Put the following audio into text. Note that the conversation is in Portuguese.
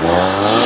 Música